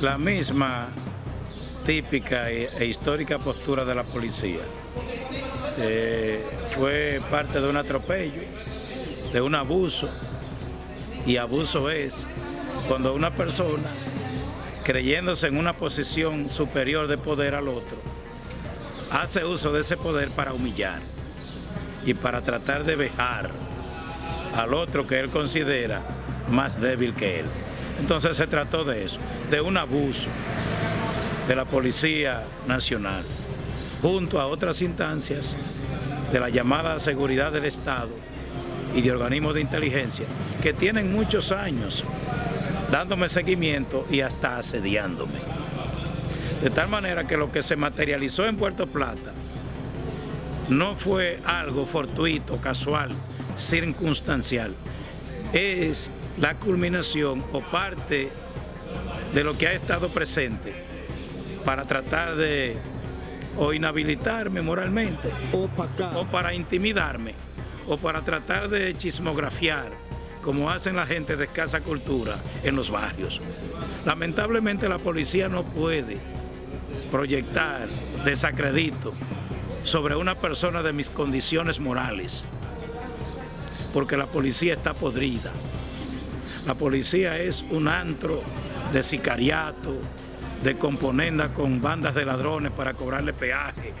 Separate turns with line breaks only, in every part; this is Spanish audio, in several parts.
la misma típica e, e histórica postura de la policía. Eh, fue parte de un atropello, de un abuso, y abuso es cuando una persona, creyéndose en una posición superior de poder al otro, hace uso de ese poder para humillar y para tratar de vejar al otro que él considera más débil que él. Entonces se trató de eso, de un abuso de la Policía Nacional, junto a otras instancias de la llamada seguridad del Estado y de organismos de inteligencia, que tienen muchos años dándome seguimiento y hasta asediándome. De tal manera que lo que se materializó en Puerto Plata no fue algo fortuito, casual, circunstancial. Es la culminación o parte de lo que ha estado presente para tratar de o inhabilitarme moralmente o para intimidarme o para tratar de chismografiar como hacen la gente de escasa cultura en los barrios. Lamentablemente la policía no puede proyectar desacredito sobre una persona de mis condiciones morales, porque la policía está podrida. La policía es un antro de sicariato, de componenda con bandas de ladrones para cobrarle peaje,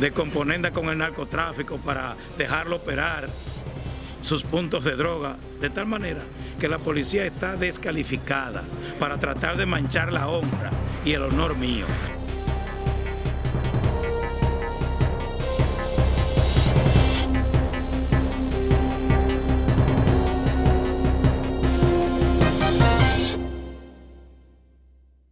de componenda con el narcotráfico para dejarlo operar sus puntos de droga, de tal manera que la policía está descalificada para tratar de manchar la honra y el honor mío.